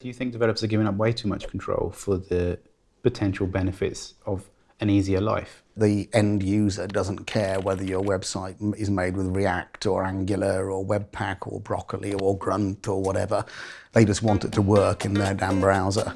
Do you think developers are giving up way too much control for the potential benefits of an easier life? The end user doesn't care whether your website is made with React or Angular or Webpack or Broccoli or Grunt or whatever. They just want it to work in their damn browser.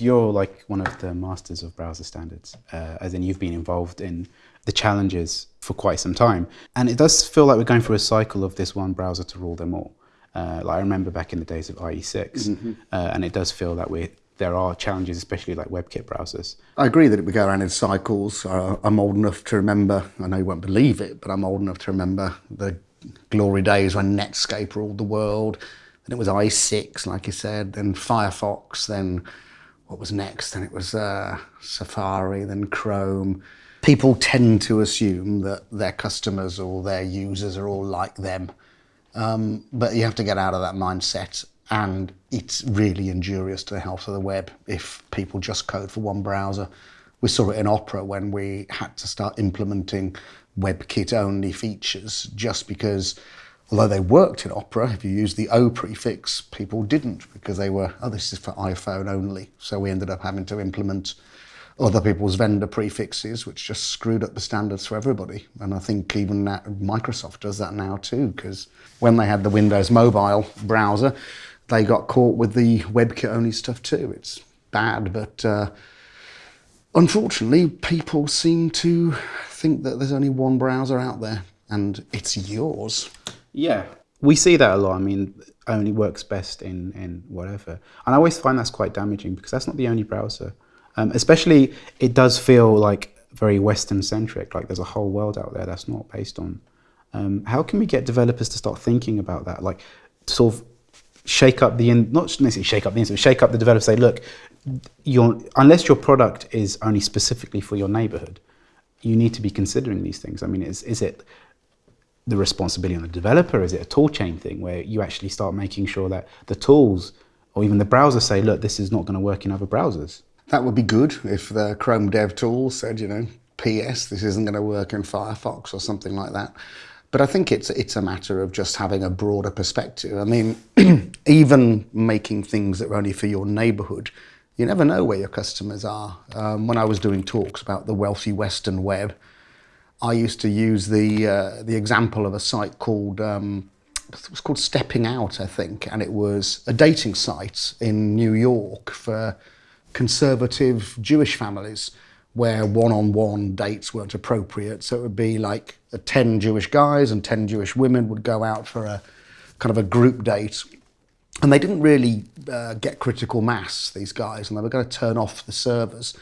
You're like one of the masters of browser standards, uh, as in you've been involved in the challenges for quite some time. And it does feel like we're going through a cycle of this one browser to rule them all. Uh, like I remember back in the days of IE6, mm -hmm. uh, and it does feel that we there are challenges, especially like WebKit browsers. I agree that it would go around in cycles. Uh, I'm old enough to remember, I know you won't believe it, but I'm old enough to remember the glory days when Netscape ruled the world. Then it was IE6, like you said, then Firefox, then what was next? Then it was uh, Safari, then Chrome. People tend to assume that their customers or their users are all like them. Um, but you have to get out of that mindset and it's really injurious to the health of the web if people just code for one browser. We saw it in Opera when we had to start implementing WebKit only features just because although they worked in Opera, if you use the O prefix, people didn't because they were, oh, this is for iPhone only. So we ended up having to implement other people's vendor prefixes, which just screwed up the standards for everybody. And I think even Microsoft does that now too, because when they had the Windows mobile browser, they got caught with the WebKit only stuff too. It's bad, but uh, unfortunately, people seem to think that there's only one browser out there and it's yours. Yeah, we see that a lot. I mean, only works best in, in whatever. And I always find that's quite damaging because that's not the only browser. Um, especially, it does feel like very Western centric, like there's a whole world out there that's not based on. Um, how can we get developers to start thinking about that? Like, sort of shake up the, in, not necessarily shake up the internet, shake up the developer, say, look, your, unless your product is only specifically for your neighborhood, you need to be considering these things. I mean, is, is it the responsibility on the developer? Is it a tool chain thing where you actually start making sure that the tools or even the browser say, look, this is not going to work in other browsers? That would be good if the Chrome Dev Tool said, you know, PS, this isn't going to work in Firefox or something like that. But I think it's it's a matter of just having a broader perspective. I mean, even making things that are only for your neighborhood, you never know where your customers are. Um, when I was doing talks about the wealthy Western web, I used to use the uh, the example of a site called um, it was called Stepping Out, I think, and it was a dating site in New York for conservative Jewish families where one-on-one -on -one dates weren't appropriate. So it would be like 10 Jewish guys and 10 Jewish women would go out for a kind of a group date. And they didn't really uh, get critical mass, these guys, and they were going to turn off the servers.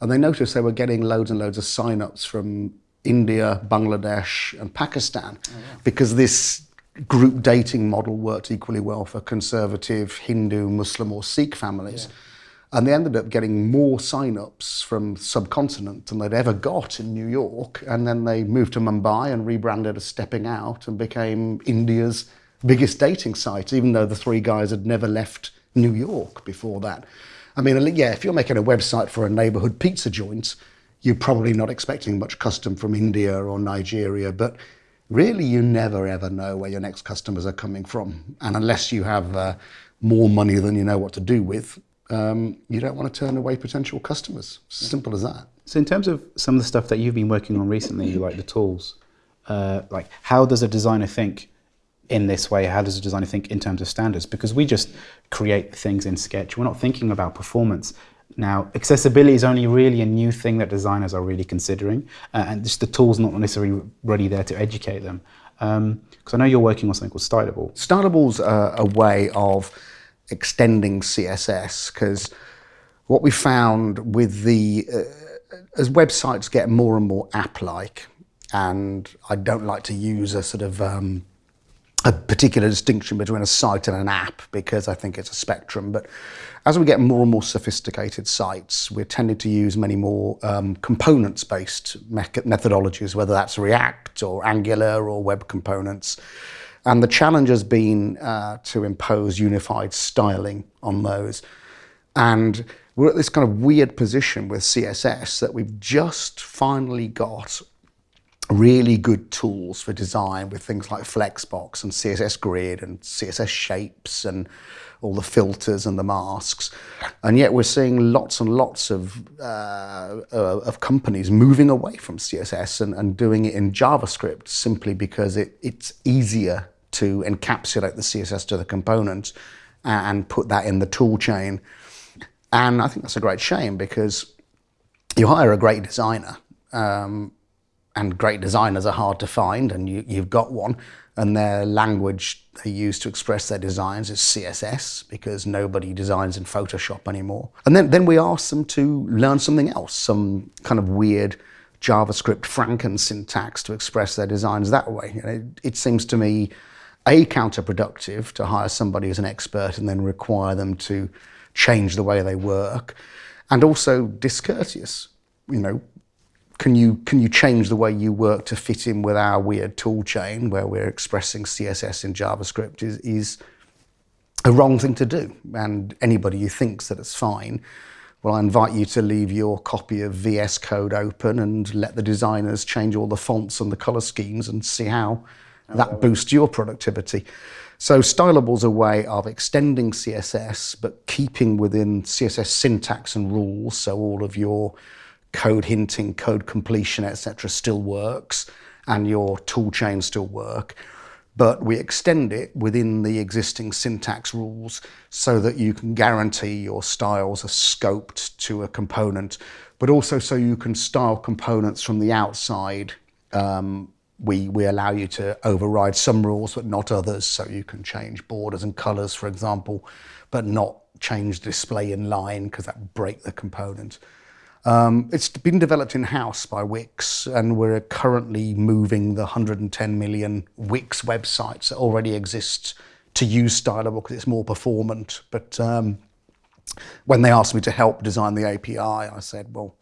And they noticed they were getting loads and loads of sign-ups from India, Bangladesh, and Pakistan oh, yeah. because this group dating model worked equally well for conservative Hindu, Muslim, or Sikh families. Yeah. And they ended up getting more sign-ups from subcontinent than they'd ever got in New York. And then they moved to Mumbai and rebranded as Stepping Out and became India's biggest dating site, even though the three guys had never left New York before that. I mean, yeah, if you're making a website for a neighborhood pizza joint, you're probably not expecting much custom from India or Nigeria, but really you never ever know where your next customers are coming from. And unless you have uh, more money than you know what to do with, um, you don't want to turn away potential customers. Simple as that. So in terms of some of the stuff that you've been working on recently, like the tools, uh, like how does a designer think in this way? How does a designer think in terms of standards? Because we just create things in Sketch. We're not thinking about performance. Now, accessibility is only really a new thing that designers are really considering, uh, and just the tools not necessarily ready there to educate them. Because um, I know you're working on something called Stylable. Stylable's uh, a way of extending CSS because what we found with the, uh, as websites get more and more app-like, and I don't like to use a sort of um, a particular distinction between a site and an app because I think it's a spectrum. But as we get more and more sophisticated sites, we're tending to use many more um, components-based methodologies, whether that's React or Angular or web components. And the challenge has been uh, to impose unified styling on those. And we're at this kind of weird position with CSS that we've just finally got really good tools for design with things like Flexbox and CSS Grid and CSS Shapes and all the filters and the masks. And yet we're seeing lots and lots of, uh, uh, of companies moving away from CSS and, and doing it in JavaScript simply because it, it's easier to encapsulate the CSS to the component and put that in the tool chain. And I think that's a great shame because you hire a great designer um, and great designers are hard to find and you, you've got one and their language they use to express their designs is CSS because nobody designs in Photoshop anymore. And then, then we ask them to learn something else, some kind of weird JavaScript Franken syntax to express their designs that way. it, it seems to me a counterproductive to hire somebody as an expert and then require them to change the way they work and also discourteous you know can you can you change the way you work to fit in with our weird tool chain where we're expressing css in javascript is is a wrong thing to do and anybody who thinks that it's fine well i invite you to leave your copy of vs code open and let the designers change all the fonts and the color schemes and see how that oh. boosts your productivity. So Stylable is a way of extending CSS, but keeping within CSS syntax and rules. So all of your code hinting, code completion, etc. still works and your tool chain still work. But we extend it within the existing syntax rules so that you can guarantee your styles are scoped to a component, but also so you can style components from the outside um, we, we allow you to override some rules but not others. So you can change borders and colors, for example, but not change display in line because that would break the component. Um, it's been developed in-house by Wix and we're currently moving the 110 million Wix websites that already exist to use Stylable because it's more performant. But um, when they asked me to help design the API, I said, well,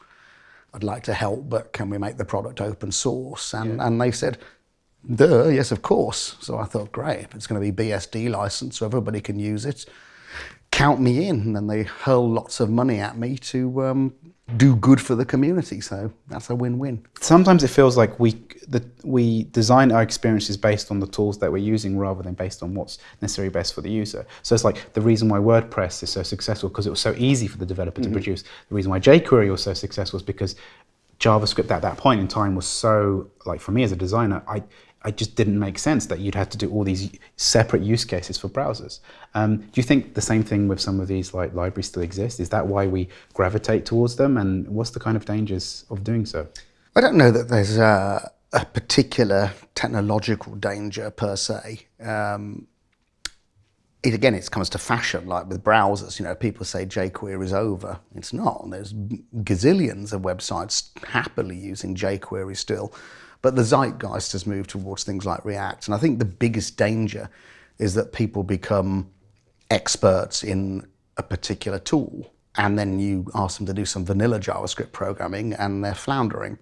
I'd like to help, but can we make the product open source? And, yeah. and they said, duh, yes, of course. So I thought, great, it's going to be BSD license, so everybody can use it. Count me in. And they hurl lots of money at me to um, do good for the community. So that's a win-win. Sometimes it feels like we the, we design our experiences based on the tools that we're using rather than based on what's necessarily best for the user. So it's like the reason why WordPress is so successful because it was so easy for the developer mm -hmm. to mm-hmm. produce. The reason why jQuery was so successful is because JavaScript at that point in time was so like for me as a designer, I it just didn't make sense that you'd have to do all these separate use cases for browsers. Um, do you think the same thing with some of these like libraries still exist? Is that why we gravitate towards them? And what's the kind of dangers of doing so? I don't know that there's a, a particular technological danger per se. Um, it again, it comes to fashion, like with browsers. You know, people say jQuery is over. It's not. There's gazillions of websites happily using jQuery still. But the zeitgeist has moved towards things like React. And I think the biggest danger is that people become experts in a particular tool. And then you ask them to do some vanilla JavaScript programming and they're floundering.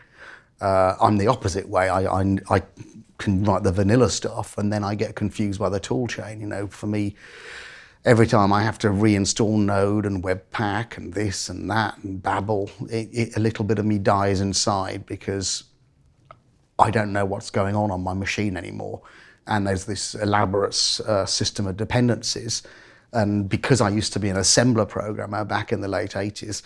Uh, I'm the opposite way. I, I, I can write the vanilla stuff and then I get confused by the tool chain. You know, for me, every time I have to reinstall Node and Webpack and this and that and Babel, it, it, a little bit of me dies inside because I don't know what's going on on my machine anymore. And there's this elaborate uh, system of dependencies. And because I used to be an assembler programmer back in the late 80s,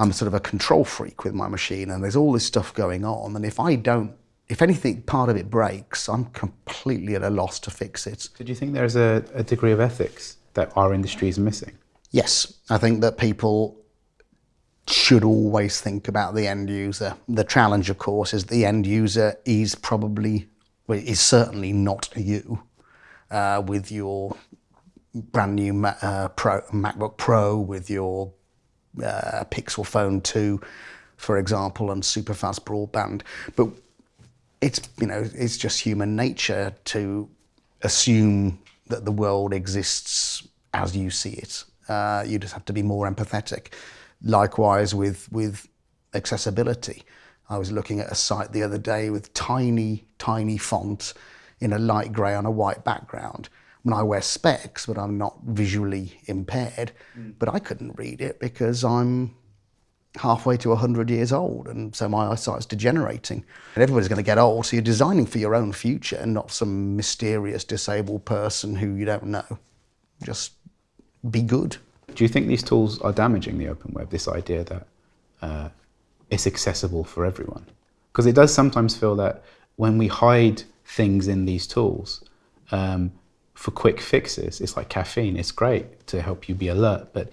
I'm sort of a control freak with my machine and there's all this stuff going on. And if I don't, if anything, part of it breaks, I'm completely at a loss to fix it. So do you think there's a, a degree of ethics that our industry is missing? Yes, I think that people should always think about the end user. The challenge, of course, is the end user is probably, well, is certainly not you uh, with your brand new uh, Pro, MacBook Pro, with your uh, Pixel Phone 2, for example, and super fast broadband. But it's, you know, it's just human nature to assume that the world exists as you see it. Uh, you just have to be more empathetic. Likewise with, with accessibility. I was looking at a site the other day with tiny, tiny font in a light grey on a white background. I mean, I wear specs, but I'm not visually impaired. Mm. But I couldn't read it because I'm halfway to 100 years old, and so my eyesight's degenerating. And everybody's going to get old, so you're designing for your own future and not some mysterious disabled person who you don't know. Just be good. Do you think these tools are damaging the open web, this idea that uh, it's accessible for everyone? Because it does sometimes feel that when we hide things in these tools um, for quick fixes, it's like caffeine, it's great to help you be alert, but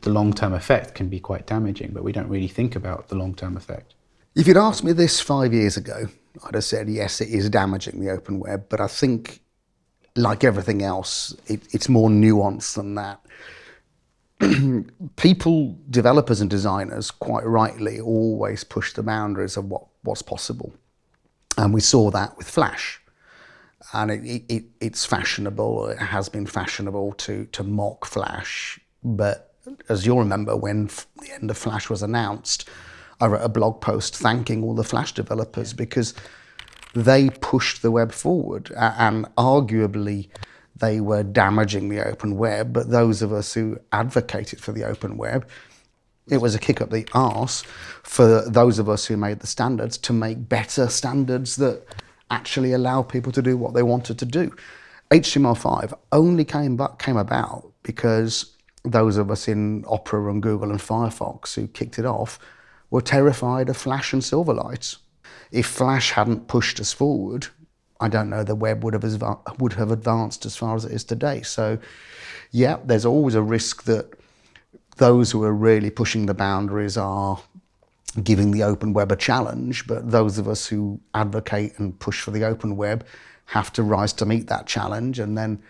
the long-term effect can be quite damaging, but we don't really think about the long-term effect. If you'd asked me this five years ago, I'd have said, yes, it is damaging the open web, but I think, like everything else, it, it's more nuanced than that. People, developers and designers, quite rightly, always push the boundaries of what, what's possible. And we saw that with Flash. And it, it, it's fashionable, it has been fashionable to, to mock Flash, but as you'll remember, when the end of Flash was announced, I wrote a blog post thanking all the Flash developers because they pushed the web forward and arguably they were damaging the open web, but those of us who advocated for the open web, it was a kick up the arse for those of us who made the standards to make better standards that actually allow people to do what they wanted to do. HTML5 only came, back, came about because those of us in Opera and Google and Firefox who kicked it off were terrified of Flash and Silverlight. If Flash hadn't pushed us forward, I don't know the web would have would have advanced as far as it is today. So, yeah, there's always a risk that those who are really pushing the boundaries are giving the open web a challenge, but those of us who advocate and push for the open web have to rise to meet that challenge and then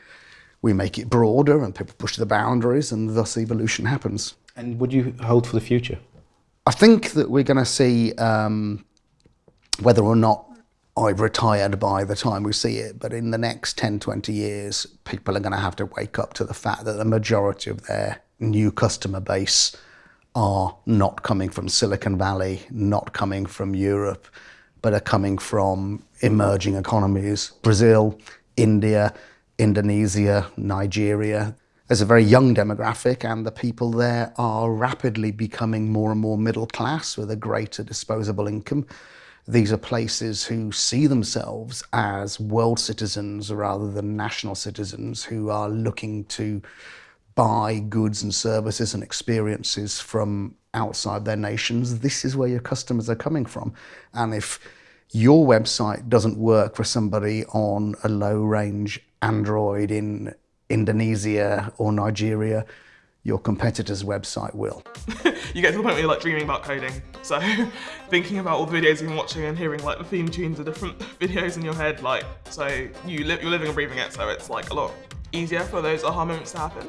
we make it broader and people push the boundaries and thus evolution happens. And would you hold for the future? I think that we're going to see um, whether or not I've retired by the time we see it, but in the next 10, 20 years, people are going to have to wake up to the fact that the majority of their new customer base are not coming from Silicon Valley, not coming from Europe, but are coming from emerging economies, Brazil, India, Indonesia, Nigeria. There's a very young demographic and the people there are rapidly becoming more and more middle class with a greater disposable income. These are places who see themselves as world citizens rather than national citizens who are looking to buy goods and services and experiences from outside their nations. This is where your customers are coming from. And if your website doesn't work for somebody on a low range Android in Indonesia or Nigeria, your competitor's website will. you get to the point where you're like dreaming about coding. So thinking about all the videos you've been watching and hearing like the theme tunes of different videos in your head, like, so you li you're living and breathing it, so it's like a lot easier for those aha moments to happen.